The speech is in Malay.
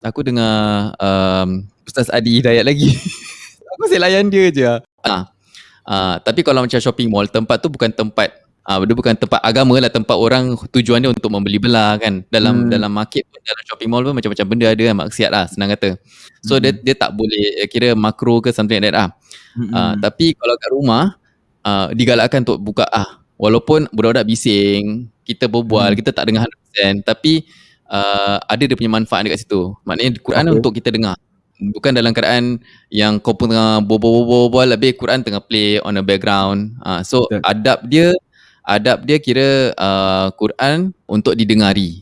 Aku dengar, um, Ustaz Adi Hidayat lagi. Aku asyik layan dia je. Ah, ah, tapi kalau macam shopping mall, tempat tu bukan tempat, ah, dia bukan tempat agama lah, tempat orang tujuan dia untuk membeli belah kan. Dalam Hmm. dalam market pun, dalam shopping mall pun macam-macam benda ada kan, maksiat lah senang kata. So dia Mm. dia tak boleh kira makro ke something like that lah. Ah, Mm. tapi kalau kat rumah, ah, digalakkan untuk buka ah, walaupun budak-budak bising, kita berbual, Mm. kita tak dengar 100% tapi uh, ada dia punya manfaat dekat situ. Maknanya Quran Okay. untuk kita dengar. Bukan dalam keadaan yang kau pun tengah berbual-bual habis Quran tengah play on the background. Ah, so Betul. adab dia adab dia kira uh, Quran untuk didengari.